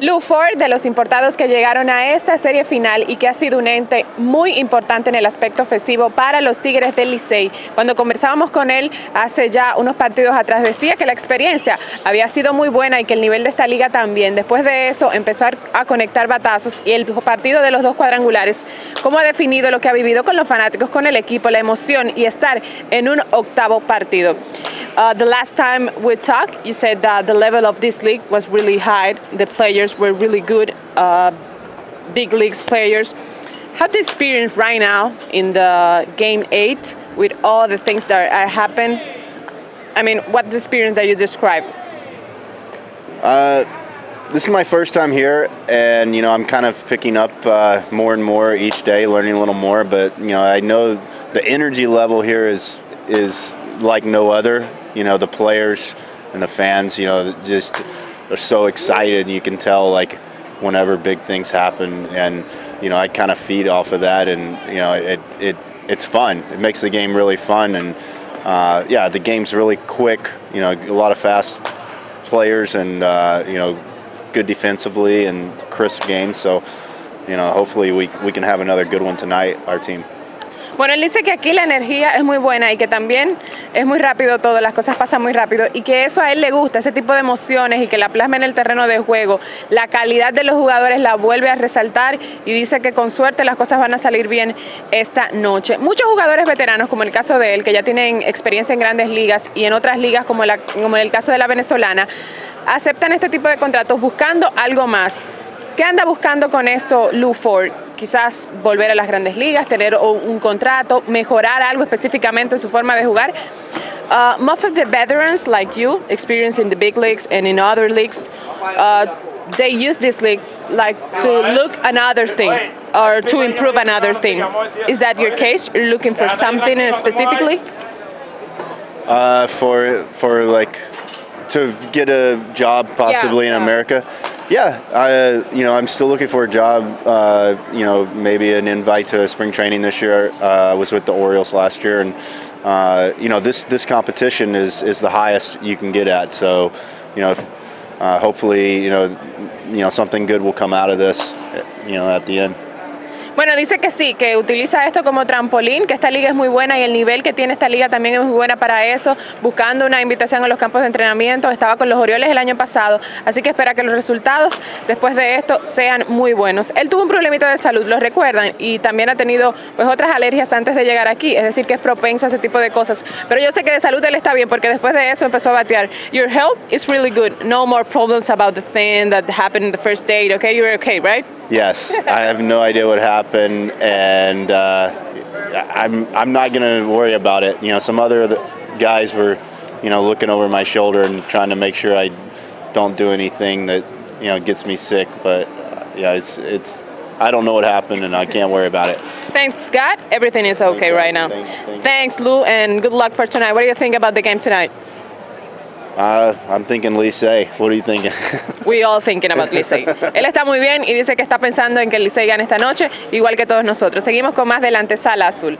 Lou Ford, de los importados que llegaron a esta serie final y que ha sido un ente muy importante en el aspecto ofensivo para los Tigres del Licey. Cuando conversábamos con él hace ya unos partidos atrás, decía que la experiencia había sido muy buena y que el nivel de esta liga también. Después de eso empezó a conectar batazos y el partido de los dos cuadrangulares, cómo ha definido lo que ha vivido con los fanáticos, con el equipo, la emoción y estar en un octavo partido. Uh, the last time we talked, you said that the level of this league was really high. The players were really good, uh, big leagues players. How the experience right now in the game eight with all the things that are happening? I mean, what the experience that you describe? Uh, this is my first time here, and you know I'm kind of picking up uh, more and more each day, learning a little more. But you know I know the energy level here is is like no other. You know, the players and the fans, you know, just are so excited. You can tell, like, whenever big things happen, and you know, I kind of feed off of that, and you know, it it it's fun. It makes the game really fun, and uh, yeah, the game's really quick. You know, a lot of fast players, and uh, you know, good defensively and crisp game. So, you know, hopefully we we can have another good one tonight, our team. Bueno, él dice que aquí la energía es muy buena y que también es muy rápido todo, las cosas pasan muy rápido y que eso a él le gusta, ese tipo de emociones y que la plasma en el terreno de juego. La calidad de los jugadores la vuelve a resaltar y dice que con suerte las cosas van a salir bien esta noche. Muchos jugadores veteranos, como el caso de él, que ya tienen experiencia en grandes ligas y en otras ligas como, en el caso de la venezolana, aceptan este tipo de contratos buscando algo más. ¿Qué anda buscando con esto Lou Ford? Quizás volver a las grandes ligas, tener un contrato, mejorar algo específicamente en su forma de jugar. Uh, most of the veterans like you, experienced in the big leagues and in other leagues, uh, they use this league like to look another thing or to improve another thing. Is that your case? You're looking for something specifically? Uh, for for like to get a job possibly yeah, in America. Yeah, I, you know, I'm still looking for a job. Uh, you know, maybe an invite to spring training this year. Uh, I was with the Orioles last year, and uh, you know, this this competition is is the highest you can get at. So, you know, if, uh, hopefully, you know, you know, something good will come out of this. You know, at the end. Bueno, dice que sí, que utiliza esto como trampolín, que esta liga es muy buena y el nivel que tiene esta liga también es muy buena para eso, buscando una invitación a los campos de entrenamiento, estaba con los Orioles el año pasado, así que espera que los resultados después de esto sean muy buenos. Él tuvo un problemita de salud, lo recuerdan, y también ha tenido pues otras alergias antes de llegar aquí, es decir, que es propenso a ese tipo de cosas, pero yo sé que de salud él está bien porque después de eso empezó a batear. Your health is really good, no more problems about the thing that happened in the first date, okay? You're okay, right? Yes, I have no idea what happened, and uh, I'm I'm not gonna worry about it. You know, some other guys were, you know, looking over my shoulder and trying to make sure I don't do anything that you know gets me sick. But uh, yeah, it's it's I don't know what happened, and I can't worry about it. Thanks, God. Everything is okay right now. Thanks, Lew, and good luck for tonight. What do you think about the game tonight? Uh, I'm thinking Licey. What are you thinking? We all thinking about Licey. Él está muy bien y dice que está pensando en que el Licey gane esta noche, igual que todos nosotros. Seguimos con más de la antesala azul.